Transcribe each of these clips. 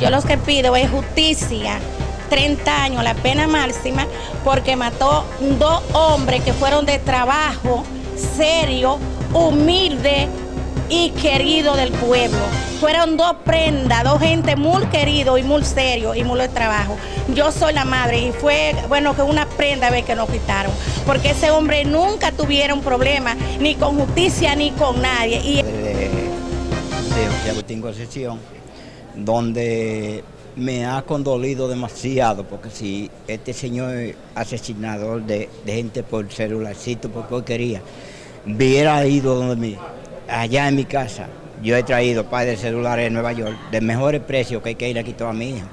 Yo lo que pido es justicia, 30 años, la pena máxima, porque mató dos hombres que fueron de trabajo, serio, humilde y querido del pueblo. Fueron dos prendas, dos gente muy querido y muy serio y muy de trabajo. Yo soy la madre y fue, bueno, que una prenda ver que nos quitaron, porque ese hombre nunca tuvieron problema, ni con justicia ni con nadie. Y... De, de Concepción, donde me ha condolido demasiado, porque si este señor asesinador de, gente por celularcito, porque hoy quería, hubiera ido donde mí, allá en mi casa, yo he traído par de celulares de Nueva York de mejores precios que hay que ir aquí toda mi hija.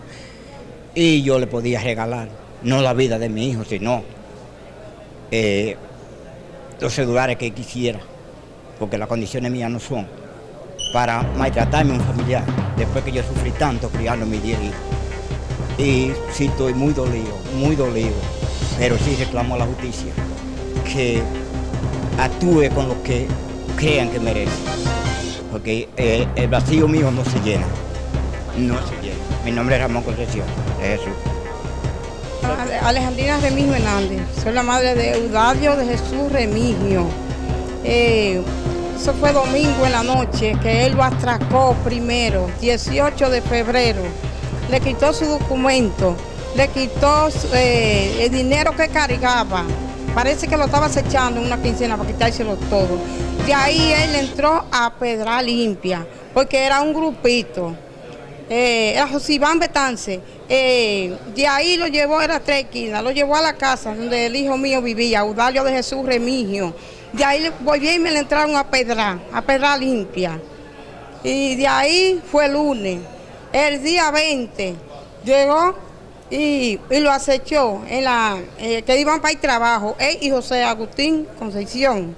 Y yo le podía regalar, no la vida de mi hijo, sino eh, los celulares que quisiera, porque las condiciones mías no son para maltratarme a un familiar, después que yo sufrí tanto criando a mis 10 hijos. Y sí estoy muy dolido, muy dolido, pero sí reclamo a la justicia que actúe con lo que crean que merece. Porque eh, el vacío mío no se llena. No se llena. Mi nombre es Ramón Concepción, de Jesús. Alejandrina Remigio Hernández. Soy la madre de Eudadio de Jesús Remigio. Eh, eso fue domingo en la noche que él lo atracó primero, 18 de febrero. Le quitó su documento, le quitó eh, el dinero que cargaba. Parece que lo estaba acechando en una quincena para quitárselo todo. De ahí él entró a Pedra Limpia, porque era un grupito. Eh, era José Iván Betance. Eh, de ahí lo llevó, era tres esquinas, lo llevó a la casa donde el hijo mío vivía, Udalio de Jesús Remigio. De ahí volví y me le entraron a Pedra, a Pedra Limpia. Y de ahí fue el lunes. El día 20 llegó y, lo acechó en la eh, que iban para el trabajo, él y José Agustín Concepción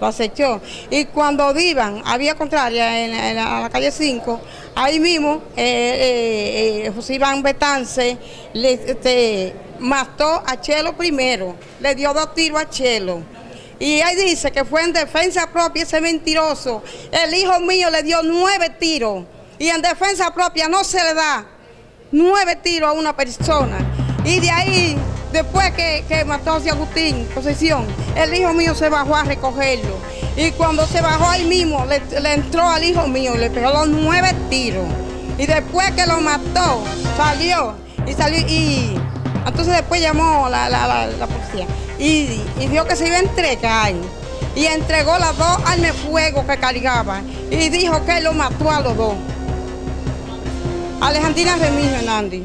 lo acechó. Y cuando iban, había contraria en, la, calle 5, ahí mismo eh, eh, José Iván Betance le este, mató a Chelo primero, le dio dos tiros a Chelo. Y ahí dice que fue en defensa propia ese mentiroso. El hijo mío le dio nueve tiros y en defensa propia no se le da nueve tiros a una persona. Y de ahí, después que, mató a Agustín, posesión, el hijo mío se bajó a recogerlo. Y cuando se bajó ahí mismo, le, entró al hijo mío y le pegó los nueve tiros. Y después que lo mató, salió. Y salió y entonces después llamó la, la, policía y, y, vio que se iba a entregar. Y entregó las dos armas fuego que cargaba. Y dijo que lo mató a los dos. Alejandrina Remigio Hernández.